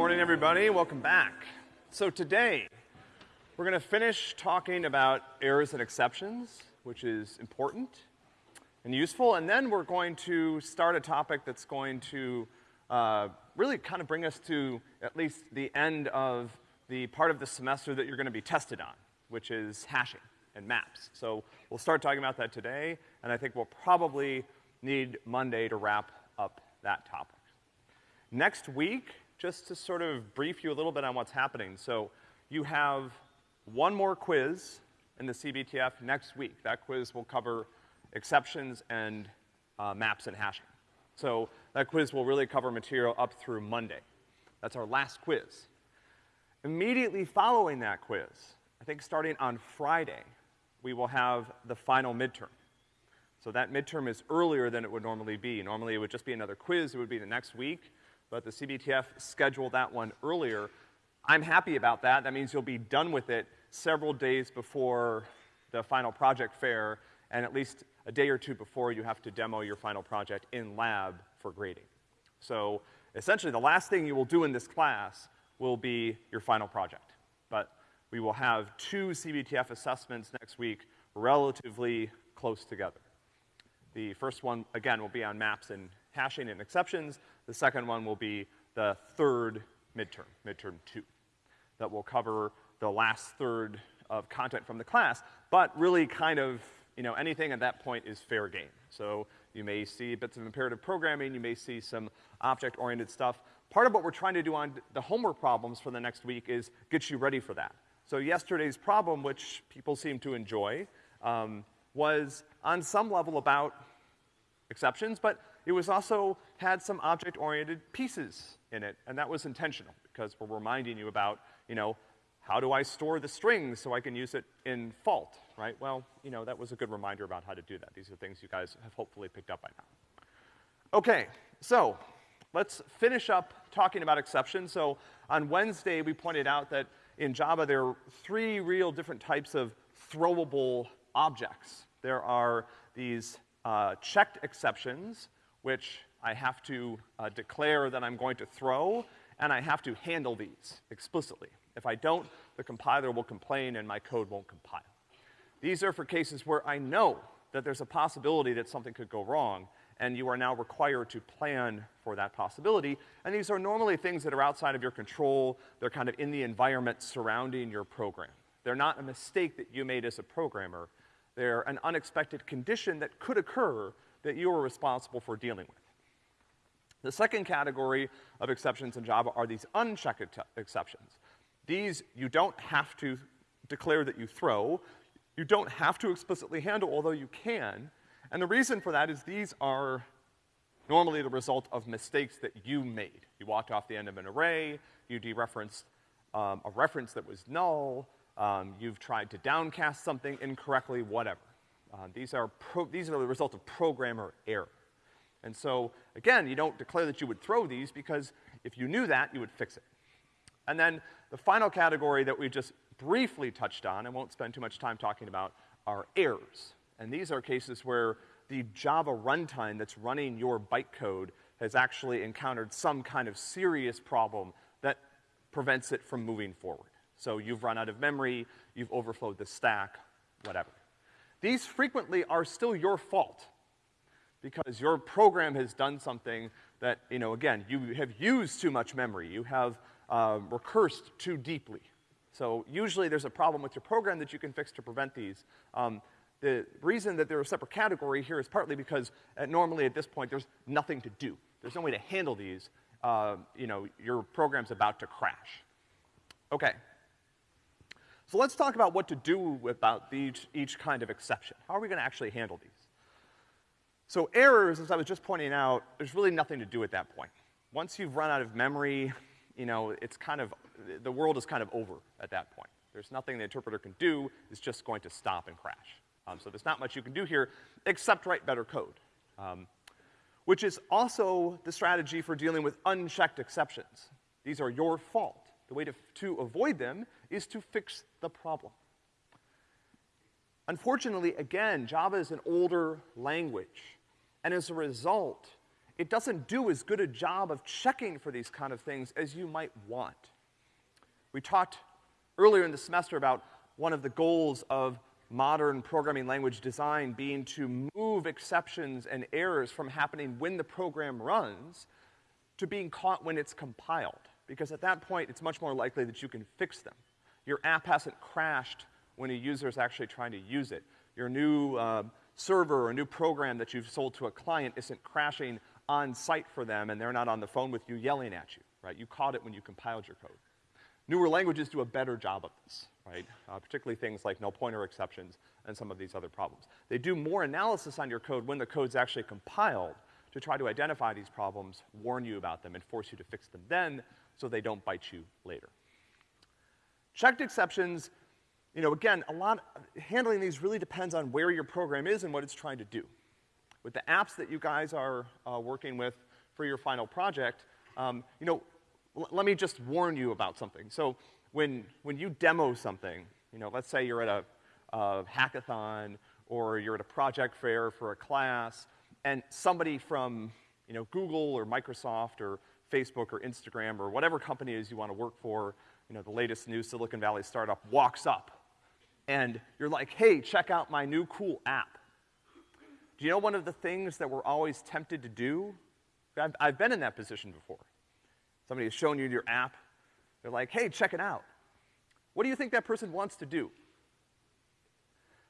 morning, everybody. Welcome back. So today, we're gonna finish talking about errors and exceptions, which is important and useful, and then we're going to start a topic that's going to, uh, really kind of bring us to at least the end of the part of the semester that you're gonna be tested on, which is hashing and maps. So we'll start talking about that today, and I think we'll probably need Monday to wrap up that topic. Next week, just to sort of brief you a little bit on what's happening. So you have one more quiz in the CBTF next week. That quiz will cover exceptions and uh, maps and hashing. So that quiz will really cover material up through Monday. That's our last quiz. Immediately following that quiz, I think starting on Friday, we will have the final midterm. So that midterm is earlier than it would normally be. Normally it would just be another quiz, it would be the next week but the CBTF scheduled that one earlier. I'm happy about that. That means you'll be done with it several days before the final project fair, and at least a day or two before you have to demo your final project in lab for grading. So essentially, the last thing you will do in this class will be your final project. But we will have two CBTF assessments next week relatively close together. The first one, again, will be on maps and hashing and exceptions. The second one will be the third midterm, midterm two, that will cover the last third of content from the class, but really kind of, you know, anything at that point is fair game. So you may see bits of imperative programming, you may see some object-oriented stuff. Part of what we're trying to do on the homework problems for the next week is get you ready for that. So yesterday's problem, which people seem to enjoy, um, was on some level about exceptions, but it was also had some object-oriented pieces in it, and that was intentional, because we're reminding you about, you know, how do I store the strings so I can use it in fault, right? Well, you know, that was a good reminder about how to do that. These are things you guys have hopefully picked up by now. Okay, so let's finish up talking about exceptions. So on Wednesday, we pointed out that in Java there are three real different types of throwable objects. There are these uh, checked exceptions, which I have to uh, declare that I'm going to throw, and I have to handle these explicitly. If I don't, the compiler will complain and my code won't compile. These are for cases where I know that there's a possibility that something could go wrong, and you are now required to plan for that possibility. And these are normally things that are outside of your control. They're kind of in the environment surrounding your program. They're not a mistake that you made as a programmer. They're an unexpected condition that could occur that you are responsible for dealing with. The second category of exceptions in Java are these unchecked exceptions. These you don't have to declare that you throw. You don't have to explicitly handle, although you can. And the reason for that is these are normally the result of mistakes that you made. You walked off the end of an array, you dereferenced um, a reference that was null, um, you've tried to downcast something incorrectly, whatever. Uh, these are these are the result of programmer error. And so, again, you don't declare that you would throw these because if you knew that, you would fix it. And then the final category that we just briefly touched on, I won't spend too much time talking about, are errors. And these are cases where the Java runtime that's running your bytecode has actually encountered some kind of serious problem that prevents it from moving forward. So you've run out of memory, you've overflowed the stack, whatever. These frequently are still your fault because your program has done something that, you know, again, you have used too much memory. You have uh, recursed too deeply. So usually there's a problem with your program that you can fix to prevent these. Um, the reason that they're a separate category here is partly because uh, normally at this point there's nothing to do. There's no way to handle these. Uh, you know, your program's about to crash. Okay. So let's talk about what to do about each, each kind of exception. How are we gonna actually handle these? So errors, as I was just pointing out, there's really nothing to do at that point. Once you've run out of memory, you know, it's kind of, the world is kind of over at that point. There's nothing the interpreter can do, it's just going to stop and crash. Um, so there's not much you can do here except write better code. Um, which is also the strategy for dealing with unchecked exceptions. These are your fault. The way to, to avoid them is to fix the problem. Unfortunately, again, Java is an older language, and as a result, it doesn't do as good a job of checking for these kind of things as you might want. We talked earlier in the semester about one of the goals of modern programming language design being to move exceptions and errors from happening when the program runs to being caught when it's compiled. Because at that point, it's much more likely that you can fix them. Your app hasn't crashed when a user is actually trying to use it. Your new uh, server or new program that you've sold to a client isn't crashing on site for them and they're not on the phone with you yelling at you, right? You caught it when you compiled your code. Newer languages do a better job of this, right? Uh, particularly things like null pointer exceptions and some of these other problems. They do more analysis on your code when the code's actually compiled to try to identify these problems, warn you about them, and force you to fix them then so they don't bite you later. Checked exceptions, you know, again, a lot, handling these really depends on where your program is and what it's trying to do. With the apps that you guys are uh, working with for your final project, um, you know, let me just warn you about something. So when, when you demo something, you know, let's say you're at a, a hackathon or you're at a project fair for a class, and somebody from, you know, Google or Microsoft or Facebook or Instagram or whatever company it is you want to work for, you know, the latest new Silicon Valley startup walks up and you're like, hey, check out my new cool app. Do you know one of the things that we're always tempted to do? I've, I've been in that position before. Somebody has shown you your app. They're like, hey, check it out. What do you think that person wants to do?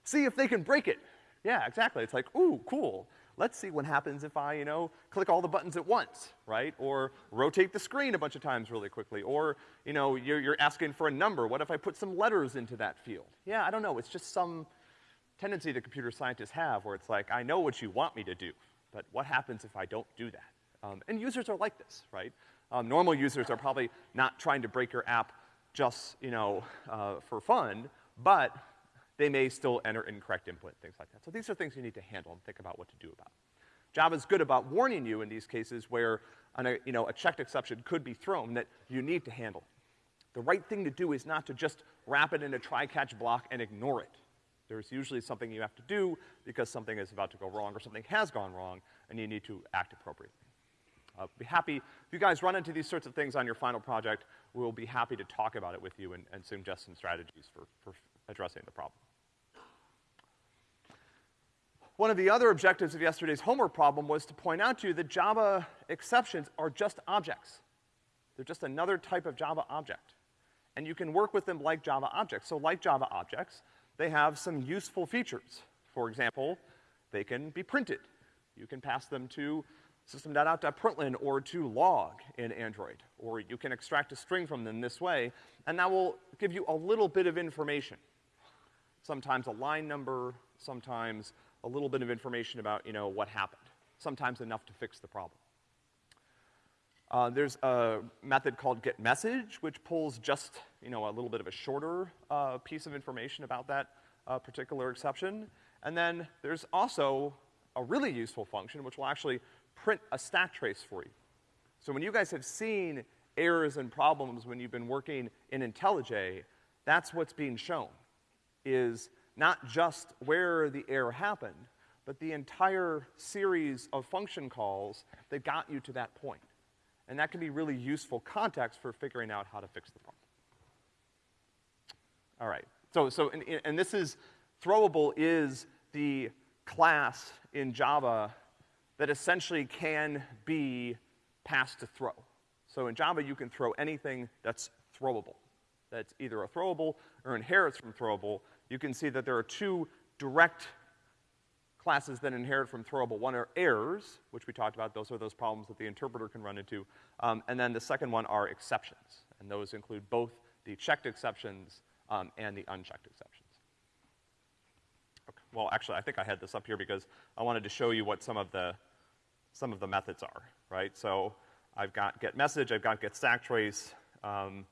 See if they can break it. Yeah, exactly. It's like, ooh, cool. Let's see what happens if I, you know, click all the buttons at once, right? Or rotate the screen a bunch of times really quickly. Or, you know, you're, you're asking for a number. What if I put some letters into that field? Yeah, I don't know. It's just some tendency that computer scientists have where it's like, I know what you want me to do, but what happens if I don't do that? Um, and users are like this, right? Um, normal users are probably not trying to break your app just, you know, uh, for fun, but they may still enter incorrect input, things like that. So these are things you need to handle and think about what to do about. Java's good about warning you in these cases where, a, you know, a checked exception could be thrown that you need to handle. The right thing to do is not to just wrap it in a try-catch block and ignore it. There's usually something you have to do because something is about to go wrong or something has gone wrong and you need to act appropriately. Uh, be happy, if you guys run into these sorts of things on your final project, we'll be happy to talk about it with you and, and suggest some strategies for, for addressing the problem. One of the other objectives of yesterday's homework problem was to point out to you that Java exceptions are just objects. They're just another type of Java object. And you can work with them like Java objects. So like Java objects, they have some useful features. For example, they can be printed. You can pass them to system.out.println or to log in Android, or you can extract a string from them this way, and that will give you a little bit of information. Sometimes a line number, sometimes a little bit of information about, you know, what happened. Sometimes enough to fix the problem. Uh, there's a method called getMessage, which pulls just, you know, a little bit of a shorter uh, piece of information about that uh, particular exception. And then there's also a really useful function, which will actually print a stack trace for you. So when you guys have seen errors and problems when you've been working in IntelliJ, that's what's being shown, is not just where the error happened, but the entire series of function calls that got you to that point. And that can be really useful context for figuring out how to fix the problem. All right. So, so, and, and this is, throwable is the class in Java that essentially can be passed to throw. So in Java, you can throw anything that's throwable. That's either a throwable or inherits from throwable. You can see that there are two direct classes that inherit from throwable. One are errors, which we talked about. Those are those problems that the interpreter can run into. Um, and then the second one are exceptions. And those include both the checked exceptions um, and the unchecked exceptions. Okay. Well, actually, I think I had this up here because I wanted to show you what some of the some of the methods are, right? So I've got get message, I've got get stack trace, um,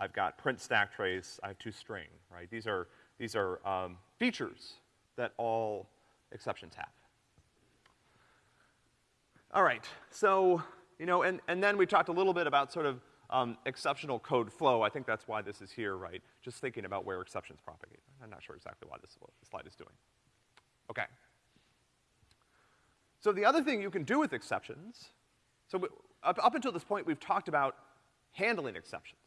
I've got print stack trace, I have toString, right? These are, these are um, features that all exceptions have. All right, so, you know, and, and then we talked a little bit about sort of um, exceptional code flow. I think that's why this is here, right? Just thinking about where exceptions propagate. I'm not sure exactly why this slide is doing. Okay. So the other thing you can do with exceptions So we- up, up until this point, we've talked about handling exceptions.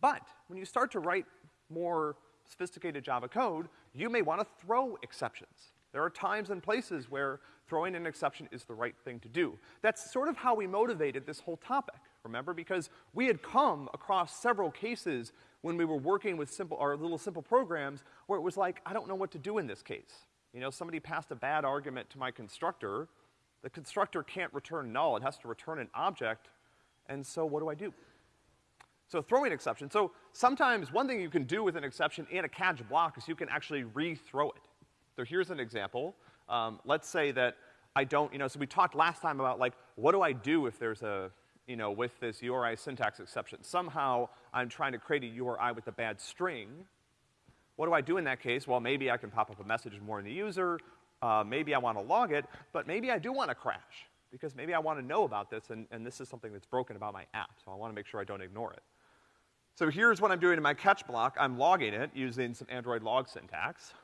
But when you start to write more sophisticated Java code, you may want to throw exceptions. There are times and places where throwing an exception is the right thing to do. That's sort of how we motivated this whole topic, remember? Because we had come across several cases when we were working with simple, our little simple programs where it was like, I don't know what to do in this case. You know, somebody passed a bad argument to my constructor. The constructor can't return null, it has to return an object, and so what do I do? So throwing exception. So sometimes one thing you can do with an exception and a catch block is you can actually re-throw it. So here's an example. Um, let's say that I don't, you know, so we talked last time about like, what do I do if there's a, you know, with this URI syntax exception? Somehow I'm trying to create a URI with a bad string. What do I do in that case? Well, maybe I can pop up a message and warn the user. Uh, maybe I want to log it, but maybe I do want to crash because maybe I want to know about this and, and this is something that's broken about my app, so I want to make sure I don't ignore it. So here's what I'm doing in my catch block. I'm logging it using some Android log syntax.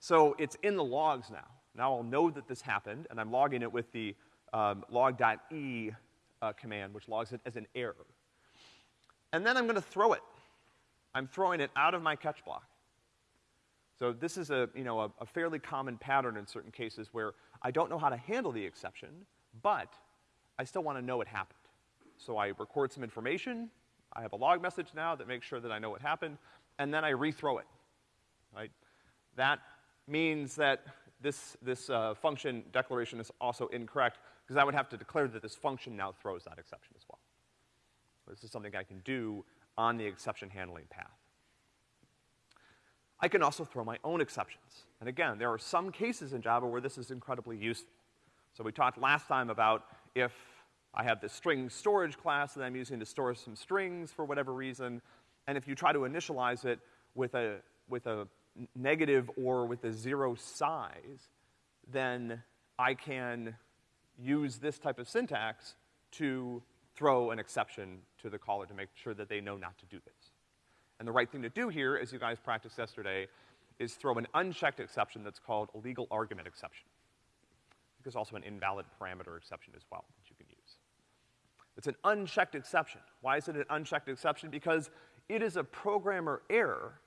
So it's in the logs now. Now I'll know that this happened, and I'm logging it with the um, log.e uh, command, which logs it as an error. And then I'm gonna throw it. I'm throwing it out of my catch block. So this is a, you know, a, a fairly common pattern in certain cases where I don't know how to handle the exception, but I still wanna know it happened. So I record some information, I have a log message now that makes sure that I know what happened, and then I rethrow it, right? That means that this, this uh, function declaration is also incorrect, because I would have to declare that this function now throws that exception as well. This is something I can do on the exception handling path. I can also throw my own exceptions. And again, there are some cases in Java where this is incredibly useful. So we talked last time about if I have this string storage class that I'm using to store some strings for whatever reason, and if you try to initialize it with a, with a negative or with a zero size, then I can use this type of syntax to throw an exception to the caller to make sure that they know not to do this. And the right thing to do here, as you guys practiced yesterday, is throw an unchecked exception that's called a legal argument exception. There's also an invalid parameter exception as well that you can use. It's an unchecked exception. Why is it an unchecked exception? Because it is a programmer error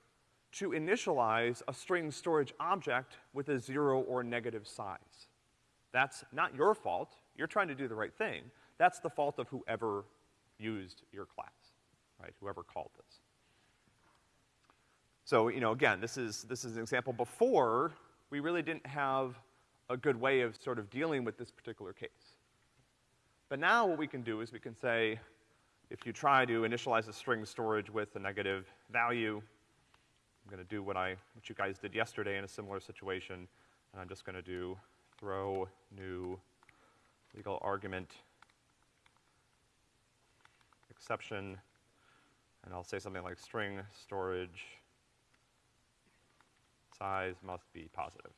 to initialize a string storage object with a zero or negative size. That's not your fault. You're trying to do the right thing. That's the fault of whoever used your class, right? Whoever called this. So, you know, again, this is, this is an example before we really didn't have a good way of sort of dealing with this particular case. But now what we can do is we can say, if you try to initialize a string storage with a negative value, I'm gonna do what I, what you guys did yesterday in a similar situation, and I'm just gonna do throw new illegal argument exception, and I'll say something like string storage size must be positive.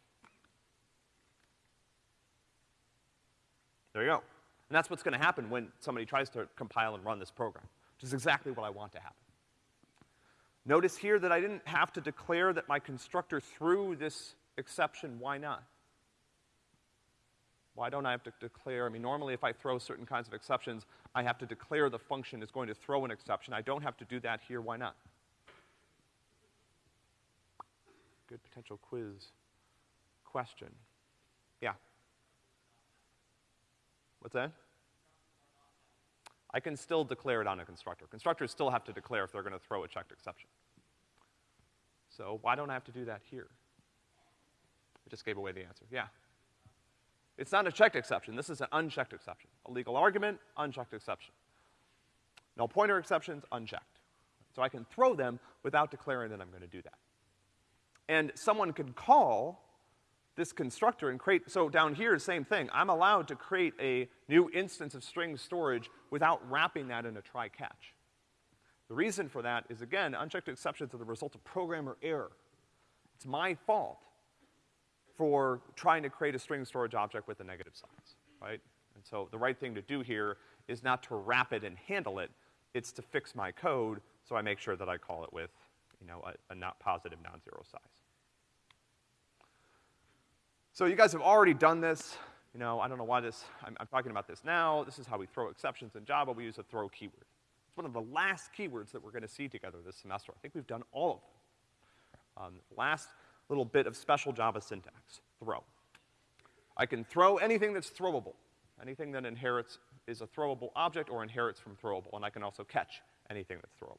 There you go. And that's what's gonna happen when somebody tries to compile and run this program, which is exactly what I want to happen. Notice here that I didn't have to declare that my constructor threw this exception. Why not? Why don't I have to declare, I mean, normally if I throw certain kinds of exceptions, I have to declare the function is going to throw an exception. I don't have to do that here. Why not? Good potential quiz question. Yeah. What's that? I can still declare it on a constructor. Constructors still have to declare if they're gonna throw a checked exception. So why don't I have to do that here? I just gave away the answer. Yeah. It's not a checked exception. This is an unchecked exception. A legal argument, unchecked exception. Null pointer exceptions, unchecked. So I can throw them without declaring that I'm gonna do that. And someone could call this constructor and create, so down here, same thing. I'm allowed to create a new instance of string storage without wrapping that in a try catch. The reason for that is, again, unchecked exceptions are the result of programmer error. It's my fault for trying to create a string storage object with a negative size, right? And so the right thing to do here is not to wrap it and handle it, it's to fix my code so I make sure that I call it with, you know, a, a not positive non-zero size. So you guys have already done this. you know, I don't know why this, I'm, I'm talking about this now. This is how we throw exceptions in Java. We use a throw keyword. It's one of the last keywords that we're gonna see together this semester. I think we've done all of them. Um, last little bit of special Java syntax, throw. I can throw anything that's throwable. Anything that inherits is a throwable object or inherits from throwable, and I can also catch anything that's throwable.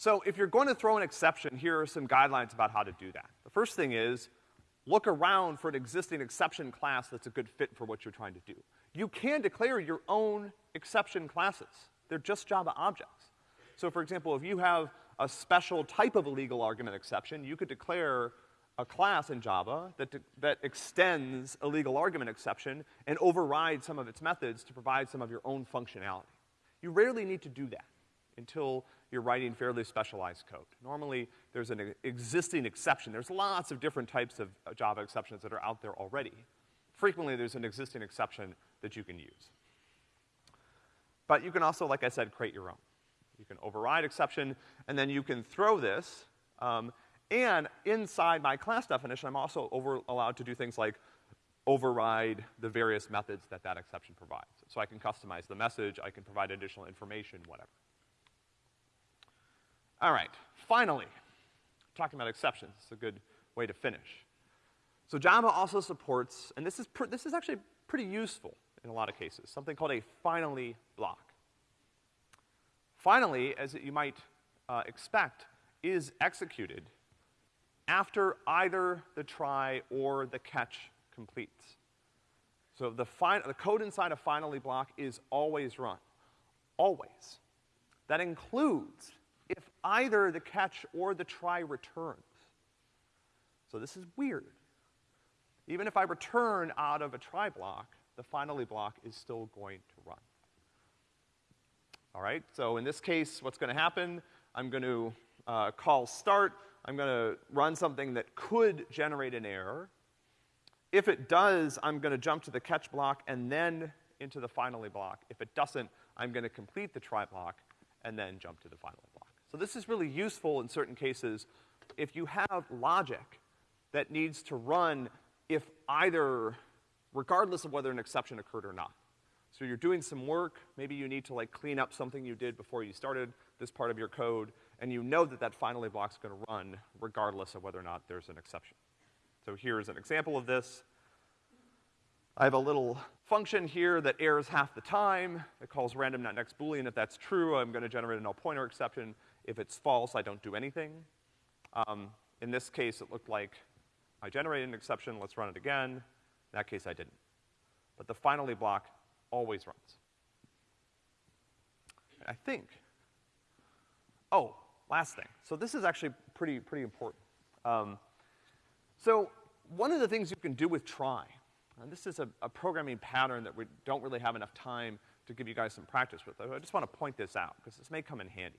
So if you're going to throw an exception, here are some guidelines about how to do that. The first thing is, look around for an existing exception class that's a good fit for what you're trying to do. You can declare your own exception classes. They're just Java objects. So for example, if you have a special type of illegal argument exception, you could declare a class in Java that, that extends a legal argument exception and overrides some of its methods to provide some of your own functionality. You rarely need to do that until you're writing fairly specialized code. Normally, there's an existing exception. There's lots of different types of Java exceptions that are out there already. Frequently, there's an existing exception that you can use. But you can also, like I said, create your own. You can override exception, and then you can throw this um, and inside my class definition, I'm also over, allowed to do things like override the various methods that that exception provides. So I can customize the message, I can provide additional information, whatever. All right, finally, talking about exceptions, it's a good way to finish. So Java also supports, and this is, this is actually pretty useful in a lot of cases, something called a finally block. Finally, as you might uh, expect, is executed after either the try or the catch completes. So the, the code inside a finally block is always run. Always. That includes if either the catch or the try returns. So this is weird. Even if I return out of a try block, the finally block is still going to run. All right, so in this case, what's gonna happen, I'm gonna uh, call start, I'm gonna run something that could generate an error. If it does, I'm gonna jump to the catch block and then into the finally block. If it doesn't, I'm gonna complete the try block and then jump to the finally block. So this is really useful in certain cases if you have logic that needs to run if either, regardless of whether an exception occurred or not. So you're doing some work, maybe you need to like clean up something you did before you started this part of your code, and you know that that finally block's gonna run regardless of whether or not there's an exception. So here's an example of this. I have a little function here that errors half the time. It calls random.next boolean. If that's true, I'm gonna generate a null pointer exception. If it's false, I don't do anything. Um, in this case, it looked like I generated an exception. Let's run it again. In that case, I didn't. But the finally block always runs. I think, oh, last thing. So this is actually pretty, pretty important. Um, so one of the things you can do with try, and this is a, a, programming pattern that we don't really have enough time to give you guys some practice with. I just want to point this out because this may come in handy.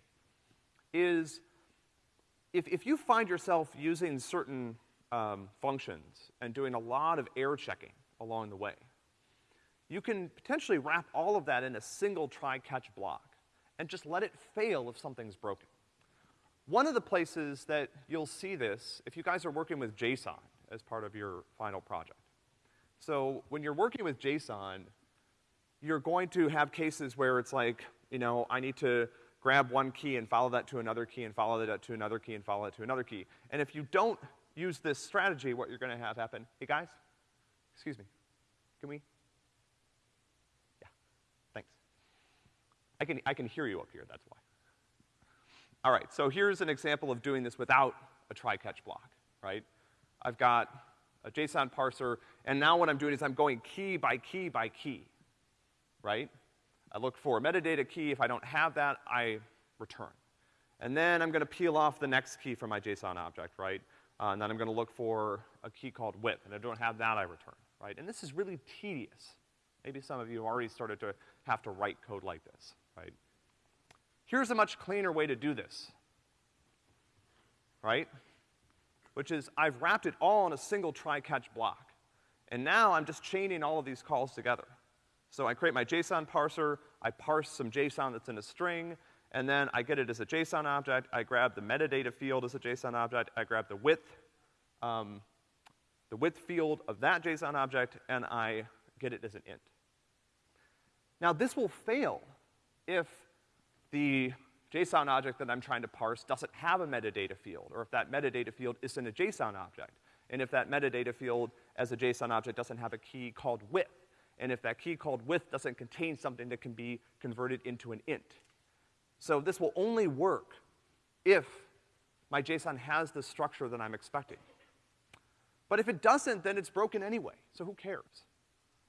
Is if, if you find yourself using certain um, functions and doing a lot of error checking along the way, you can potentially wrap all of that in a single try-catch block and just let it fail if something's broken. One of the places that you'll see this, if you guys are working with JSON as part of your final project. So when you're working with JSON, you're going to have cases where it's like, you know, I need to grab one key and follow that to another key and follow that to another key and follow that to another key. And if you don't use this strategy, what you're gonna have happen, hey guys, excuse me, can we Yeah, thanks. I can, I can hear you up here, that's why. All right, so here's an example of doing this without a try-catch block, right? I've got a JSON parser, and now what I'm doing is I'm going key by key by key, right? I look for a metadata key. If I don't have that, I return. And then I'm gonna peel off the next key from my JSON object, right? Uh, and then I'm gonna look for a key called width, and if I don't have that, I return, right? And this is really tedious. Maybe some of you have already started to have to write code like this right? Here's a much cleaner way to do this, right? Which is I've wrapped it all in a single try-catch block. And now I'm just chaining all of these calls together. So I create my JSON parser, I parse some JSON that's in a string, and then I get it as a JSON object, I grab the metadata field as a JSON object, I grab the width um, the width field of that JSON object, and I get it as an int. Now, this will fail if the JSON object that I'm trying to parse doesn't have a metadata field, or if that metadata field isn't a JSON object, and if that metadata field as a JSON object doesn't have a key called width, and if that key called width doesn't contain something that can be converted into an int. So this will only work if my JSON has the structure that I'm expecting. But if it doesn't, then it's broken anyway, so who cares?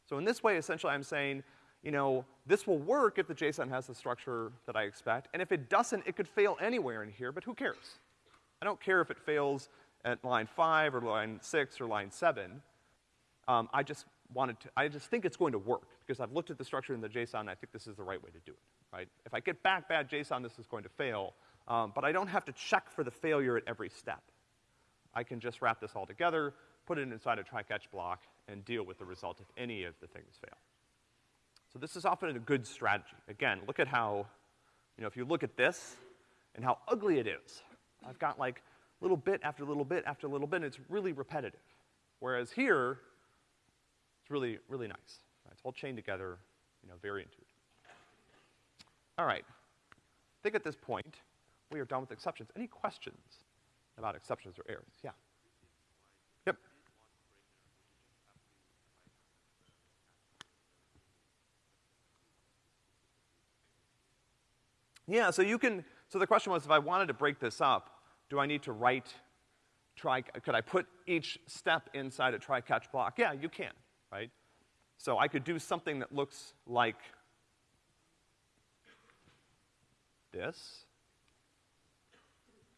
So in this way, essentially, I'm saying, you know, this will work if the JSON has the structure that I expect, and if it doesn't, it could fail anywhere in here, but who cares? I don't care if it fails at line five or line six or line seven. Um, I just wanted to, I just think it's going to work because I've looked at the structure in the JSON and I think this is the right way to do it, right? If I get back bad JSON, this is going to fail, um, but I don't have to check for the failure at every step. I can just wrap this all together, put it inside a try-catch block, and deal with the result if any of the things fail. So this is often a good strategy. Again, look at how, you know, if you look at this and how ugly it is, I've got like little bit after little bit after little bit, and it's really repetitive. Whereas here, really, really nice. Right? It's all chained together, you know, very intuitive. All right. I think at this point, we are done with exceptions. Any questions about exceptions or errors? Yeah. Yep. Yeah, so you can, so the question was if I wanted to break this up, do I need to write try, could I put each step inside a try-catch block? Yeah, you can, right? So I could do something that looks like this.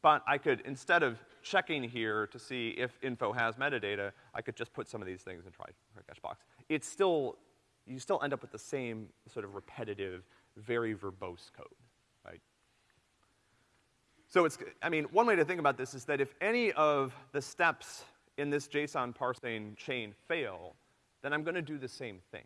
But I could, instead of checking here to see if info has metadata, I could just put some of these things in try, try-catch blocks. It's still, you still end up with the same sort of repetitive, very verbose code. right? So it's, I mean, one way to think about this is that if any of the steps in this JSON parsing chain fail, then I'm gonna do the same thing.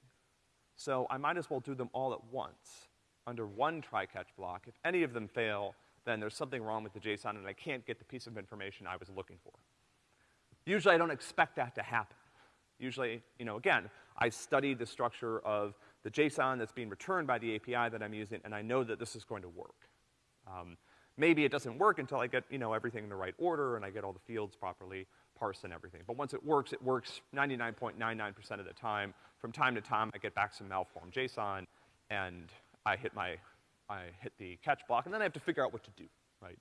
So I might as well do them all at once under one try-catch block. If any of them fail, then there's something wrong with the JSON and I can't get the piece of information I was looking for. Usually I don't expect that to happen. Usually, you know, again, I studied the structure of the JSON that's being returned by the API that I'm using, and I know that this is going to work. Um, Maybe it doesn't work until I get, you know, everything in the right order and I get all the fields properly parsed and everything. But once it works, it works 99.99% of the time. From time to time, I get back some malformed JSON and I hit my, I hit the catch block and then I have to figure out what to do, right?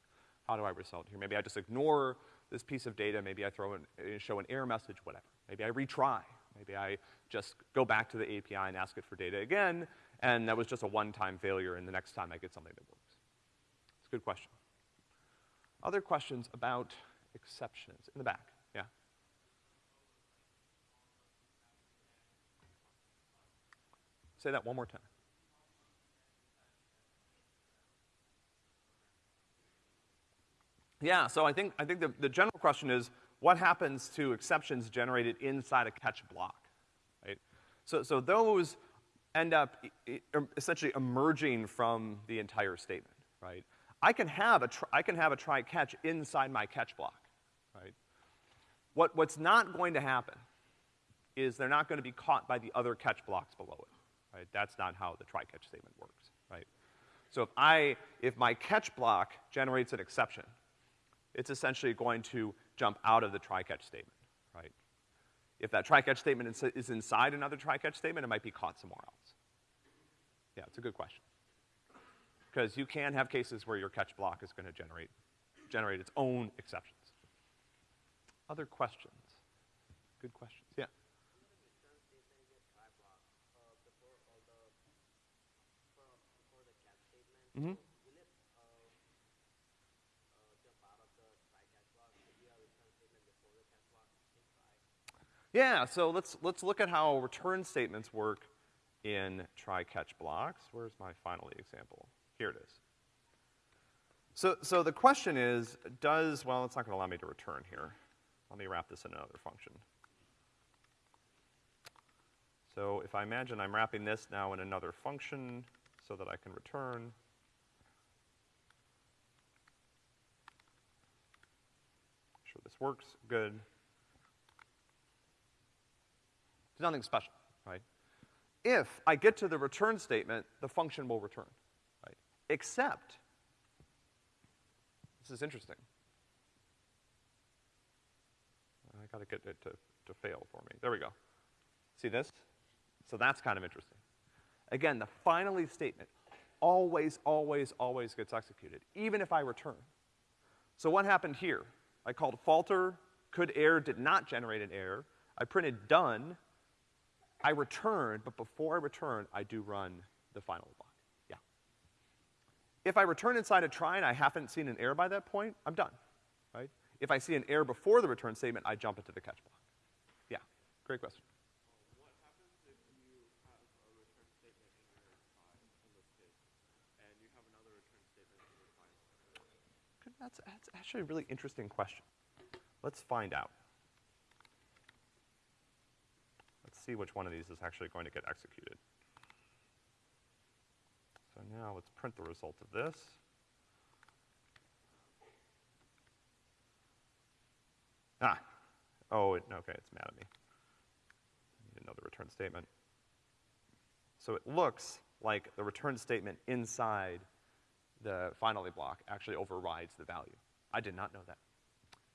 How do I result here? Maybe I just ignore this piece of data, maybe I throw in, uh, show an error message, whatever. Maybe I retry. Maybe I just go back to the API and ask it for data again, and that was just a one-time failure, and the next time I get something that works. It's a good question. Other questions about exceptions? In the back, yeah. Say that one more time. Yeah, so I think, I think the, the general question is, what happens to exceptions generated inside a catch block, right? So, so those end up essentially emerging from the entire statement, right? I can have a, I can have a try catch inside my catch block, right? What, what's not going to happen is they're not gonna be caught by the other catch blocks below it, right? That's not how the try catch statement works, right? So if I, if my catch block generates an exception, it's essentially going to jump out of the try catch statement, right? If that try catch statement is inside another try catch statement, it might be caught somewhere else. Yeah, it's a good question because you can have cases where your catch block is gonna generate, generate its own exceptions. Other questions? Good questions, yeah. Mm-hmm. Yeah, so let's, let's look at how return statements work in try-catch blocks. Where's my finally example? Here it is. So, so the question is, does, well, it's not gonna allow me to return here. Let me wrap this in another function. So if I imagine I'm wrapping this now in another function so that I can return, sure this works, good. It's nothing special, right? If I get to the return statement, the function will return, right? Except, this is interesting. I gotta get it to, to fail for me. There we go. See this? So that's kind of interesting. Again, the finally statement always, always, always gets executed, even if I return. So what happened here? I called falter, could error, did not generate an error. I printed done. I return, but before I return, I do run the final block. Yeah. If I return inside a try and I haven't seen an error by that point, I'm done, right? If I see an error before the return statement, I jump into the catch block. Yeah, great question. That's, that's actually a really interesting question. Let's find out. Let's see which one of these is actually going to get executed. So now let's print the result of this. Ah, oh, it, okay, it's mad at me. I need another return statement. So it looks like the return statement inside the finally block actually overrides the value. I did not know that.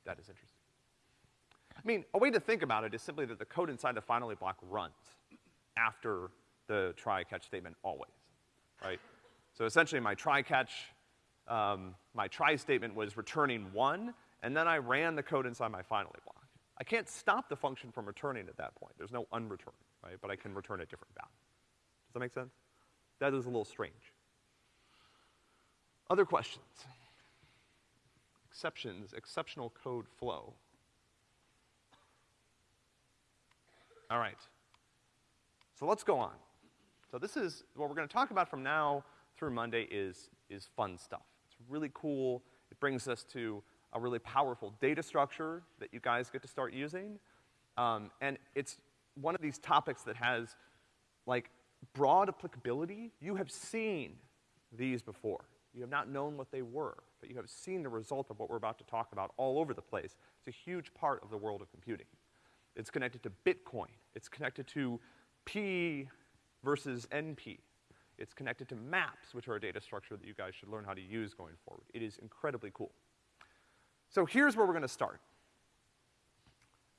That is interesting. I mean, a way to think about it is simply that the code inside the finally block runs after the try catch statement always, right? So essentially my try catch, um, my try statement was returning one, and then I ran the code inside my finally block. I can't stop the function from returning at that point. There's no unreturn, right? But I can return a different value. Does that make sense? That is a little strange. Other questions? Exceptions, exceptional code flow. All right. So let's go on. So this is, what we're gonna talk about from now through Monday is, is fun stuff. It's really cool. It brings us to a really powerful data structure that you guys get to start using. Um, and it's one of these topics that has, like, broad applicability. You have seen these before. You have not known what they were, but you have seen the result of what we're about to talk about all over the place. It's a huge part of the world of computing. It's connected to Bitcoin. It's connected to P versus NP. It's connected to maps, which are a data structure that you guys should learn how to use going forward. It is incredibly cool. So here's where we're gonna start.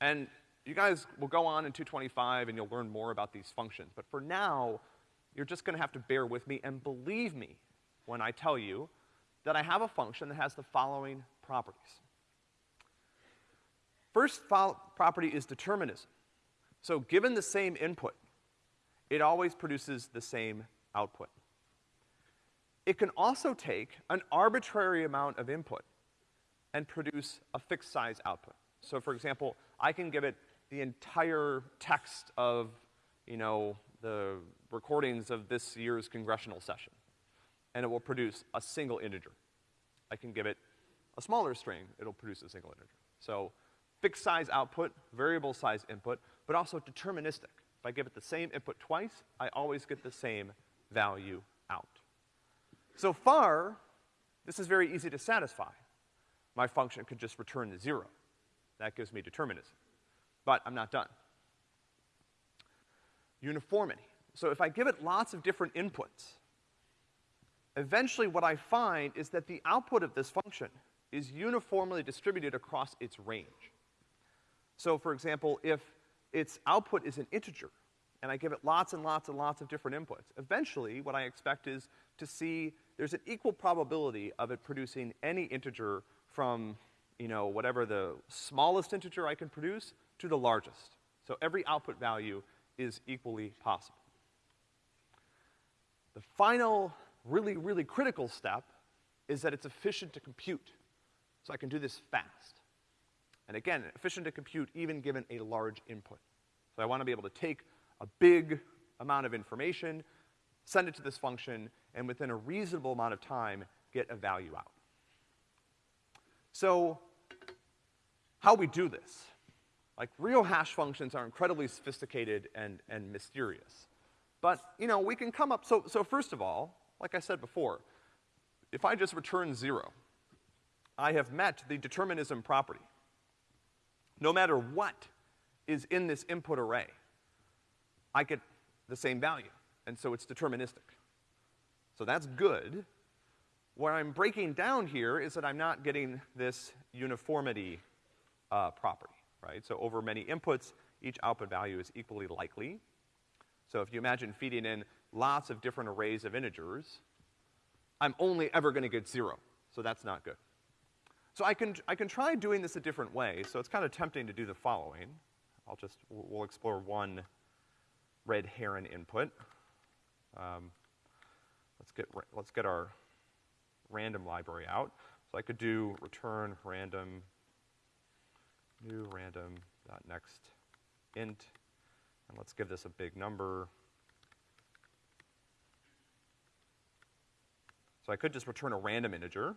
And you guys will go on in 225 and you'll learn more about these functions. But for now, you're just gonna have to bear with me and believe me when I tell you that I have a function that has the following properties. First property is determinism. So given the same input, it always produces the same output. It can also take an arbitrary amount of input and produce a fixed size output. So for example, I can give it the entire text of, you know, the recordings of this year's congressional session and it will produce a single integer. I can give it a smaller string, it'll produce a single integer. So fixed size output, variable size input, but also deterministic. If I give it the same input twice, I always get the same value out. So far, this is very easy to satisfy. My function could just return the zero. That gives me determinism. But I'm not done. Uniformity. So if I give it lots of different inputs, eventually what I find is that the output of this function is uniformly distributed across its range. So for example, if its output is an integer, and I give it lots and lots and lots of different inputs, eventually what I expect is to see there's an equal probability of it producing any integer from, you know, whatever the smallest integer I can produce to the largest. So every output value is equally possible. The final really, really critical step is that it's efficient to compute. So I can do this fast. And again, efficient to compute even given a large input. So I wanna be able to take a big amount of information, send it to this function, and within a reasonable amount of time, get a value out. So, how we do this? Like, real hash functions are incredibly sophisticated and, and mysterious. But, you know, we can come up, so, so first of all, like I said before, if I just return zero, I have met the determinism property. No matter what is in this input array, I get the same value. And so it's deterministic. So that's good. What I'm breaking down here is that I'm not getting this uniformity, uh, property, right? So over many inputs, each output value is equally likely. So if you imagine feeding in lots of different arrays of integers, I'm only ever gonna get zero. So that's not good. So I can, I can try doing this a different way. So it's kind of tempting to do the following. I'll just, we'll explore one red heron input. Um, let's get, let's get our random library out. So I could do return random, new random dot next int, and let's give this a big number. So I could just return a random integer.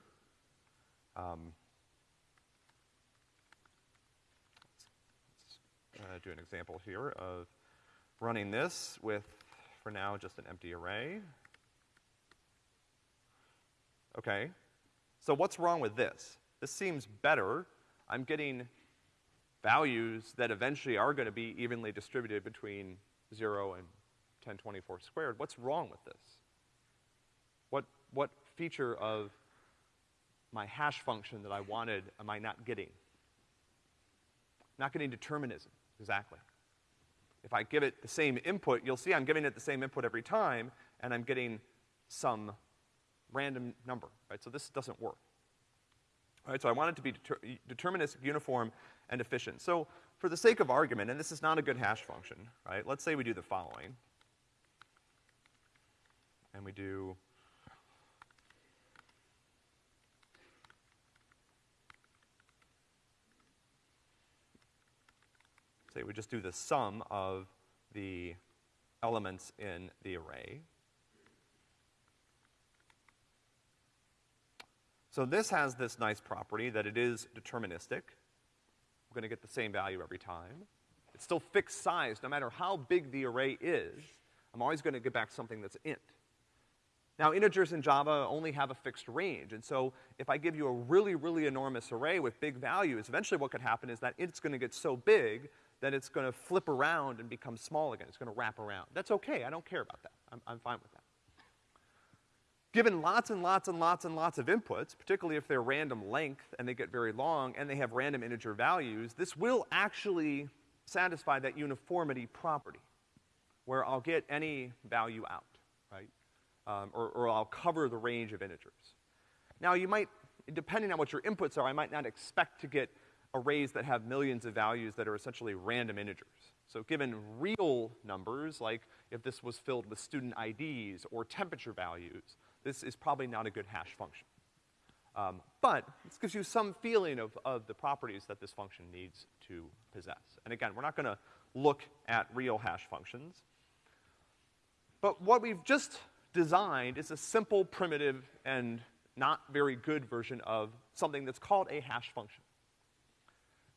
Um, let's, let's uh, do an example here of running this with, for now, just an empty array. Okay. So what's wrong with this? This seems better. I'm getting values that eventually are gonna be evenly distributed between zero and 1024 squared. What's wrong with this? What, feature of my hash function that I wanted am I not getting? Not getting determinism, exactly. If I give it the same input, you'll see I'm giving it the same input every time, and I'm getting some random number, right? So this doesn't work. All right, so I want it to be deter deterministic, uniform, and efficient. So for the sake of argument, and this is not a good hash function, right? Let's say we do the following. And we do we just do the sum of the elements in the array. So this has this nice property that it is deterministic. We're gonna get the same value every time. It's still fixed size, no matter how big the array is, I'm always gonna get back something that's int. Now, integers in Java only have a fixed range, and so if I give you a really, really enormous array with big values, eventually what could happen is that it's gonna get so big that it's gonna flip around and become small again. It's gonna wrap around. That's okay, I don't care about that. I'm, I'm fine with that. Given lots and lots and lots and lots of inputs, particularly if they're random length and they get very long and they have random integer values, this will actually satisfy that uniformity property, where I'll get any value out, right? Um, or, or I'll cover the range of integers. Now you might, depending on what your inputs are, I might not expect to get arrays that have millions of values that are essentially random integers. So given real numbers, like if this was filled with student IDs or temperature values, this is probably not a good hash function. Um, but this gives you some feeling of, of the properties that this function needs to possess. And again, we're not gonna look at real hash functions. But what we've just designed is a simple, primitive, and not very good version of something that's called a hash function.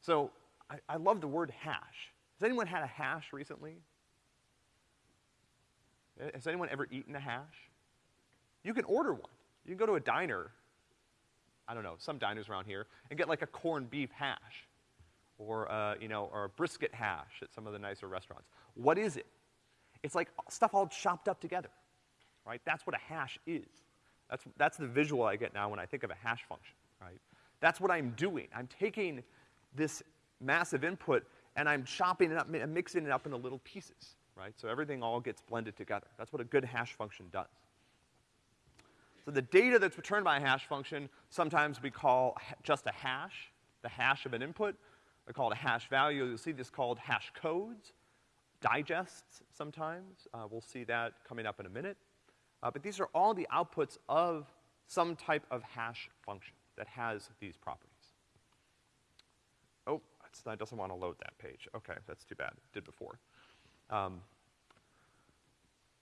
So I, I love the word hash. Has anyone had a hash recently? Has anyone ever eaten a hash? You can order one. You can go to a diner, I don't know, some diners around here, and get like a corned beef hash. Or, uh, you know, or a brisket hash at some of the nicer restaurants. What is it? It's like stuff all chopped up together, right? That's what a hash is. That's, that's the visual I get now when I think of a hash function, right? That's what I'm doing. I'm taking this massive input and I'm chopping it up and mixing it up into little pieces, right? So everything all gets blended together. That's what a good hash function does. So the data that's returned by a hash function, sometimes we call just a hash, the hash of an input. We call it a hash value. You'll see this called hash codes, digests sometimes. Uh, we'll see that coming up in a minute. Uh, but these are all the outputs of some type of hash function that has these properties. Oh, that doesn't want to load that page. Okay, that's too bad. It did before. Um,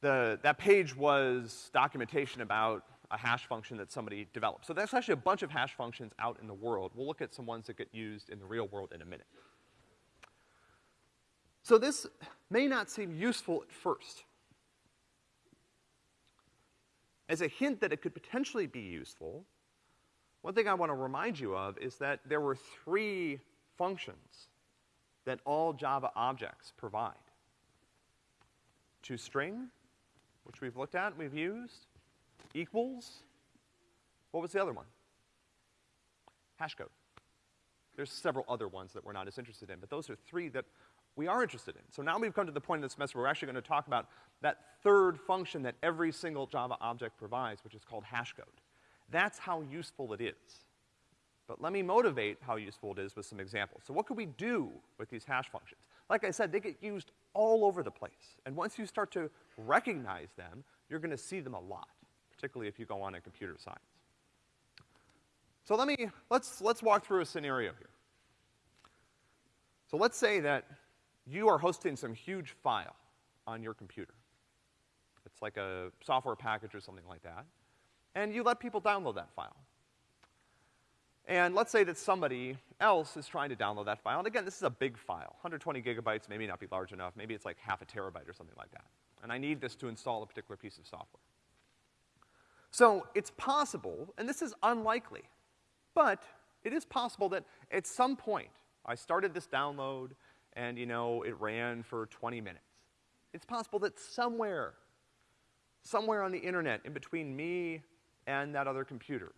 the, that page was documentation about a hash function that somebody developed. So there's actually a bunch of hash functions out in the world. We'll look at some ones that get used in the real world in a minute. So this may not seem useful at first. As a hint that it could potentially be useful, one thing I want to remind you of is that there were three functions that all Java objects provide. toString, which we've looked at, we've used, equals, what was the other one? Hashcode. There's several other ones that we're not as interested in, but those are three that we are interested in. So now we've come to the point in this semester where we're actually gonna talk about that third function that every single Java object provides, which is called hashcode. That's how useful it is. But let me motivate how useful it is with some examples. So what could we do with these hash functions? Like I said, they get used all over the place. And once you start to recognize them, you're gonna see them a lot, particularly if you go on in computer science. So let me, let's, let's walk through a scenario here. So let's say that you are hosting some huge file on your computer. It's like a software package or something like that. And you let people download that file. And let's say that somebody else is trying to download that file. And again, this is a big file. 120 gigabytes maybe not be large enough. Maybe it's like half a terabyte or something like that. And I need this to install a particular piece of software. So it's possible, and this is unlikely, but it is possible that at some point I started this download and, you know, it ran for 20 minutes. It's possible that somewhere, somewhere on the internet in between me and that other computer,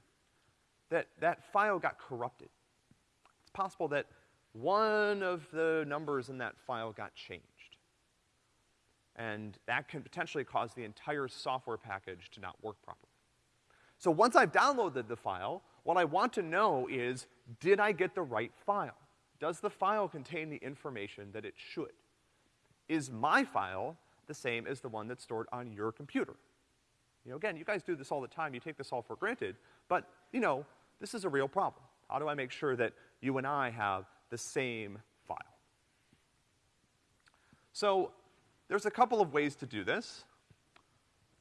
that that file got corrupted. It's possible that one of the numbers in that file got changed. And that can potentially cause the entire software package to not work properly. So once I've downloaded the file, what I want to know is, did I get the right file? Does the file contain the information that it should? Is my file the same as the one that's stored on your computer? You know, again, you guys do this all the time, you take this all for granted, but, you know, this is a real problem. How do I make sure that you and I have the same file? So, there's a couple of ways to do this.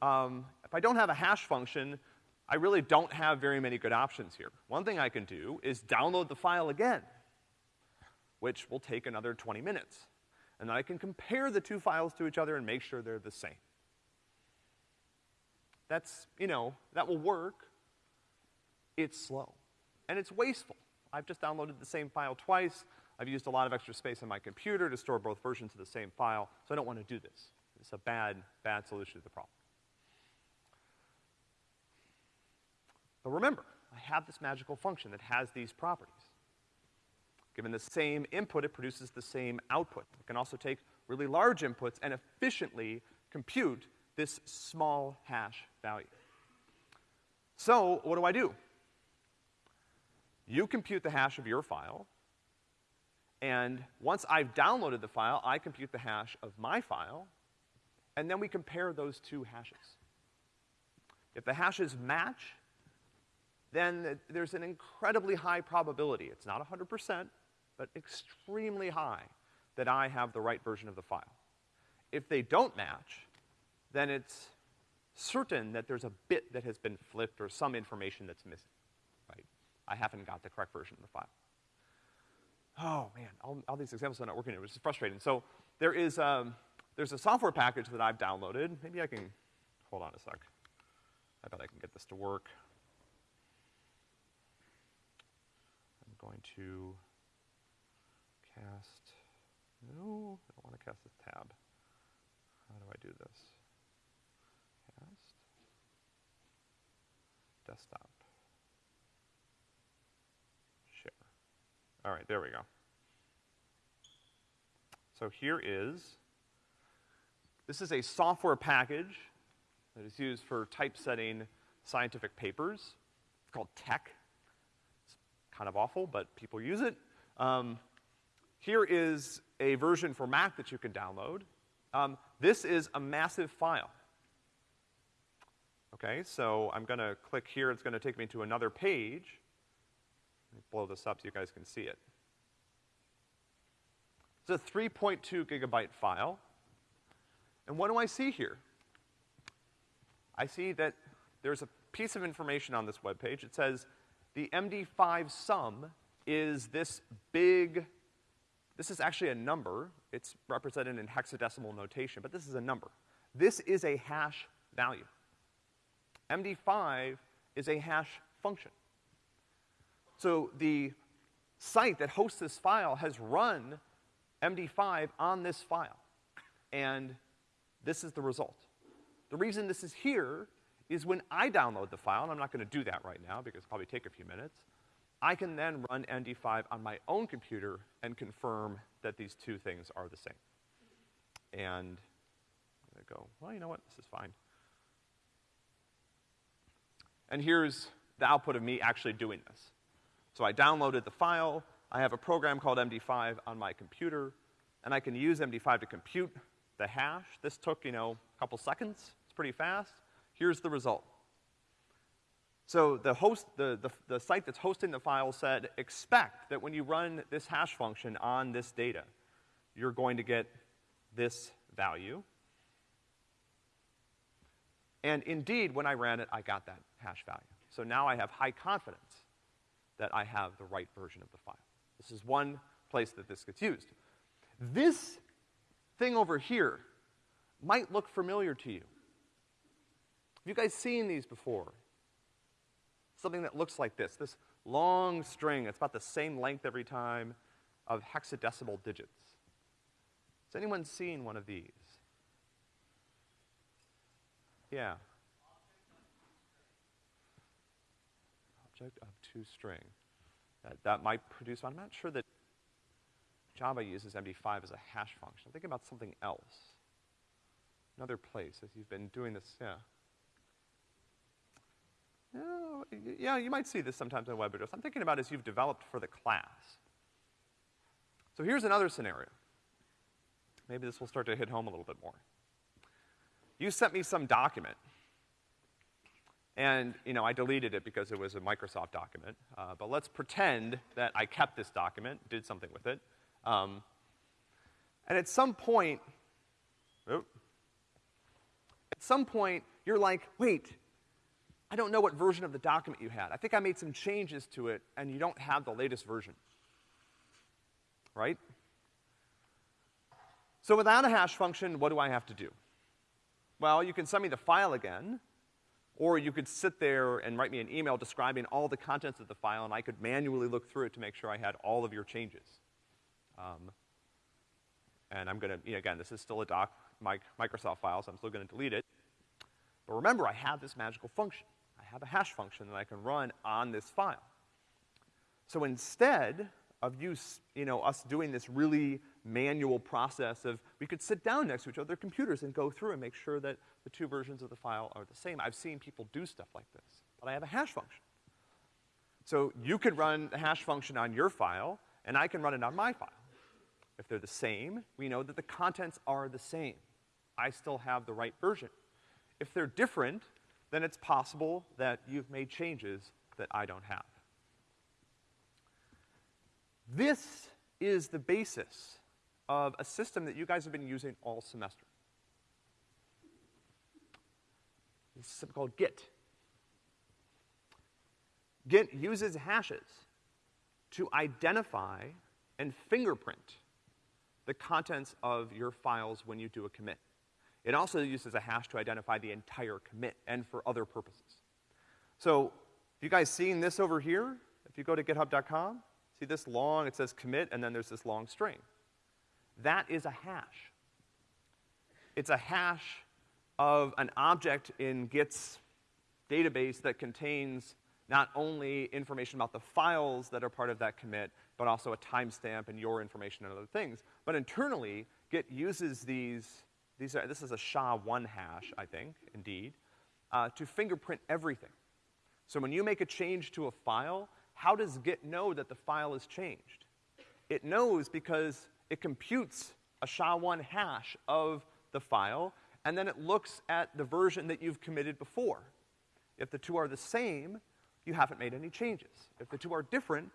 Um, if I don't have a hash function, I really don't have very many good options here. One thing I can do is download the file again, which will take another 20 minutes. And then I can compare the two files to each other and make sure they're the same. That's, you know, that will work, it's slow. And it's wasteful. I've just downloaded the same file twice. I've used a lot of extra space on my computer to store both versions of the same file, so I don't want to do this. It's a bad, bad solution to the problem. But remember, I have this magical function that has these properties. Given the same input, it produces the same output. It can also take really large inputs and efficiently compute this small hash value. So, what do I do? You compute the hash of your file, and once I've downloaded the file, I compute the hash of my file, and then we compare those two hashes. If the hashes match, then there's an incredibly high probability, it's not 100%, but extremely high, that I have the right version of the file. If they don't match, then it's certain that there's a bit that has been flipped or some information that's missing. I haven't got the correct version of the file. Oh man, all, all these examples are not working, which is frustrating. So there is, um, there's a software package that I've downloaded. Maybe I can, hold on a sec. I bet I can get this to work. I'm going to cast, no, I don't want to cast this tab. How do I do this? Cast, desktop. All right, there we go. So here is, this is a software package that is used for typesetting scientific papers. It's called TeX. It's kind of awful, but people use it. Um, here is a version for Mac that you can download. Um, this is a massive file. Okay, so I'm gonna click here, it's gonna take me to another page blow this up so you guys can see it. It's a 3.2 gigabyte file. And what do I see here? I see that there's a piece of information on this web page. It says the MD5 sum is this big, this is actually a number. It's represented in hexadecimal notation, but this is a number. This is a hash value. MD5 is a hash function. So the site that hosts this file has run MD5 on this file. And this is the result. The reason this is here is when I download the file, and I'm not gonna do that right now because it'll probably take a few minutes, I can then run MD5 on my own computer and confirm that these two things are the same. And gonna go, well, you know what, this is fine. And here's the output of me actually doing this. So I downloaded the file, I have a program called MD5 on my computer, and I can use MD5 to compute the hash. This took, you know, a couple seconds. It's pretty fast. Here's the result. So the host, the, the, the site that's hosting the file said, expect that when you run this hash function on this data, you're going to get this value. And indeed, when I ran it, I got that hash value. So now I have high confidence that I have the right version of the file. This is one place that this gets used. This thing over here might look familiar to you. Have you guys seen these before? Something that looks like this, this long string, it's about the same length every time, of hexadecimal digits. Has anyone seen one of these? Yeah. Object of toString. That, that might produce, I'm not sure that Java uses MD5 as a hash function. I'm thinking about something else. Another place, as you've been doing this, yeah. Yeah, you might see this sometimes in web address. I'm thinking about as you've developed for the class. So here's another scenario. Maybe this will start to hit home a little bit more. You sent me some document, and, you know, I deleted it because it was a Microsoft document, uh, but let's pretend that I kept this document, did something with it, um, and at some point, oh, at some point, you're like, wait, I don't know what version of the document you had. I think I made some changes to it, and you don't have the latest version. Right? So without a hash function, what do I have to do? Well, you can send me the file again, or you could sit there and write me an email describing all the contents of the file, and I could manually look through it to make sure I had all of your changes. Um, and I'm gonna, you know, again, this is still a doc, Microsoft file, so I'm still gonna delete it. But remember, I have this magical function I have a hash function that I can run on this file. So instead of you, you know, us doing this really manual process of, we could sit down next to each other computers and go through and make sure that the two versions of the file are the same. I've seen people do stuff like this, but I have a hash function. So you could run the hash function on your file, and I can run it on my file. If they're the same, we know that the contents are the same. I still have the right version. If they're different, then it's possible that you've made changes that I don't have. This is the basis of a system that you guys have been using all semester. It's called Git. Git uses hashes to identify and fingerprint the contents of your files when you do a commit. It also uses a hash to identify the entire commit and for other purposes. So, you guys seen this over here? If you go to github.com, see this long, it says commit, and then there's this long string. That is a hash. It's a hash of an object in Git's database that contains not only information about the files that are part of that commit, but also a timestamp and your information and other things. But internally, Git uses these these are, this is a SHA-1 hash, I think, indeed, uh, to fingerprint everything. So when you make a change to a file, how does Git know that the file is changed? It knows because it computes a SHA-1 hash of the file, and then it looks at the version that you've committed before. If the two are the same, you haven't made any changes. If the two are different,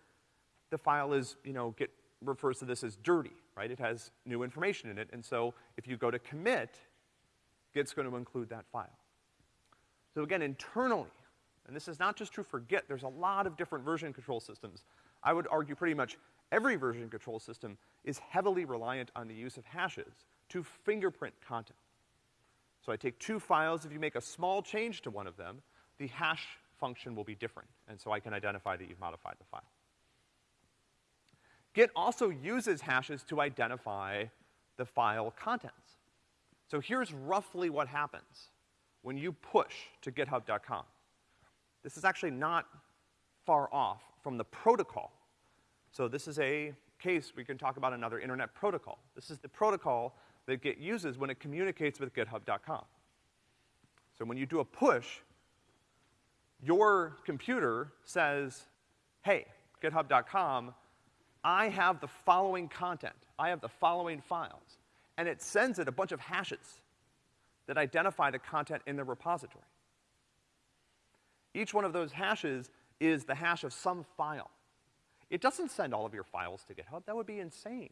the file is, you know, Git refers to this as dirty right? It has new information in it, and so if you go to commit, Git's to include that file. So again, internally, and this is not just true for Git, there's a lot of different version control systems. I would argue pretty much every version control system is heavily reliant on the use of hashes to fingerprint content. So I take two files, if you make a small change to one of them, the hash function will be different, and so I can identify that you've modified the file. Git also uses hashes to identify the file contents. So here's roughly what happens when you push to github.com. This is actually not far off from the protocol. So this is a case we can talk about another internet protocol. This is the protocol that Git uses when it communicates with github.com. So when you do a push, your computer says, hey, github.com, I have the following content. I have the following files. And it sends it a bunch of hashes that identify the content in the repository. Each one of those hashes is the hash of some file. It doesn't send all of your files to GitHub. That would be insane.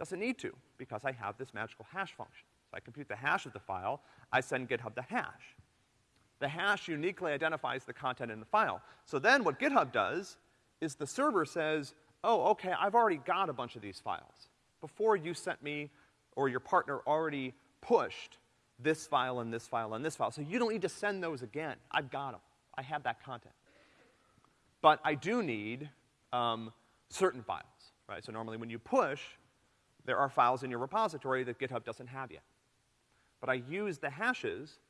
Doesn't need to, because I have this magical hash function. So I compute the hash of the file, I send GitHub the hash. The hash uniquely identifies the content in the file. So then what GitHub does is the server says, oh, okay, I've already got a bunch of these files. Before you sent me, or your partner already pushed this file and this file and this file. So you don't need to send those again. I've got them. I have that content. But I do need um, certain files, right? So normally when you push, there are files in your repository that GitHub doesn't have yet. But I use the hashes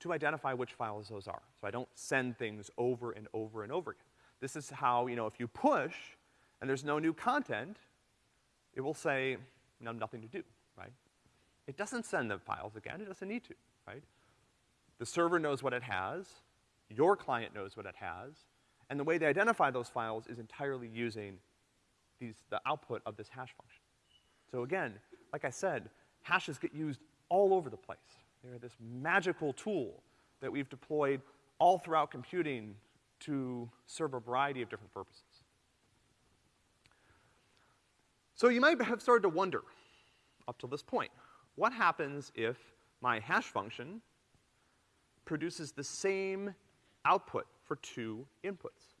to identify which files those are. So I don't send things over and over and over again. This is how, you know, if you push and there's no new content, it will say, no, nothing to do, right? It doesn't send the files again, it doesn't need to, right? The server knows what it has, your client knows what it has, and the way they identify those files is entirely using these, the output of this hash function. So again, like I said, hashes get used all over the place. They're this magical tool that we've deployed all throughout computing to serve a variety of different purposes. So you might have started to wonder, up to this point, what happens if my hash function produces the same output for two inputs?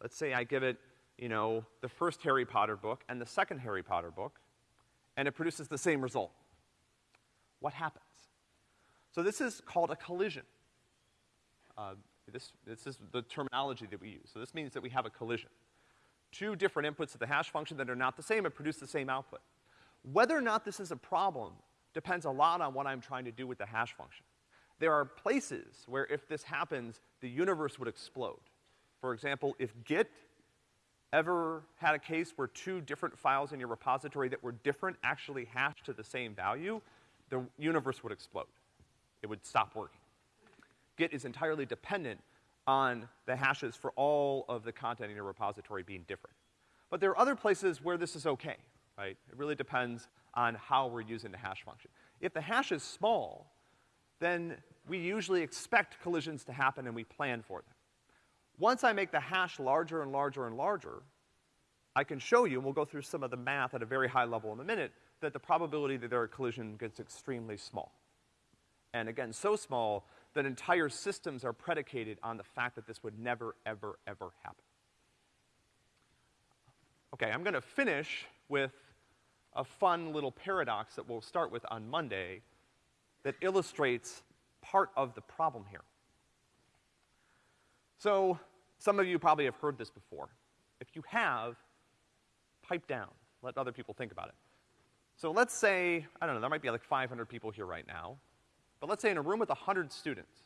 Let's say I give it, you know, the first Harry Potter book and the second Harry Potter book, and it produces the same result. What happens? So this is called a collision. Uh, this, this is the terminology that we use. So this means that we have a collision. Two different inputs of the hash function that are not the same and produce the same output. Whether or not this is a problem depends a lot on what I'm trying to do with the hash function. There are places where if this happens, the universe would explode. For example, if Git ever had a case where two different files in your repository that were different actually hashed to the same value, the universe would explode. It would stop working. Git is entirely dependent on the hashes for all of the content in your repository being different. But there are other places where this is okay right? It really depends on how we're using the hash function. If the hash is small, then we usually expect collisions to happen and we plan for them. Once I make the hash larger and larger and larger, I can show you, and we'll go through some of the math at a very high level in a minute, that the probability that there are collision gets extremely small. And again, so small that entire systems are predicated on the fact that this would never, ever, ever happen. Okay, I'm gonna finish with a fun little paradox that we'll start with on Monday that illustrates part of the problem here. So, some of you probably have heard this before. If you have, pipe down. Let other people think about it. So let's say, I don't know, there might be like 500 people here right now, but let's say in a room with 100 students,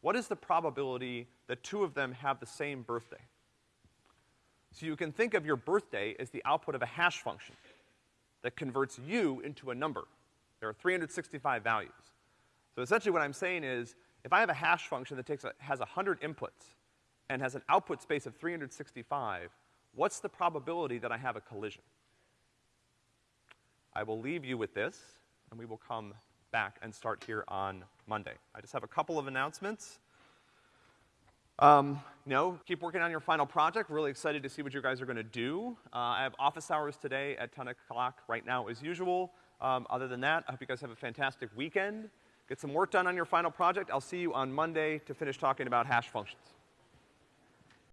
what is the probability that two of them have the same birthday? So you can think of your birthday as the output of a hash function that converts you into a number. There are 365 values. So essentially what I'm saying is, if I have a hash function that takes a, has 100 inputs and has an output space of 365, what's the probability that I have a collision? I will leave you with this, and we will come back and start here on Monday. I just have a couple of announcements. Um, know, keep working on your final project. Really excited to see what you guys are gonna do. Uh, I have office hours today at 10 o'clock right now as usual. Um, other than that, I hope you guys have a fantastic weekend. Get some work done on your final project. I'll see you on Monday to finish talking about hash functions.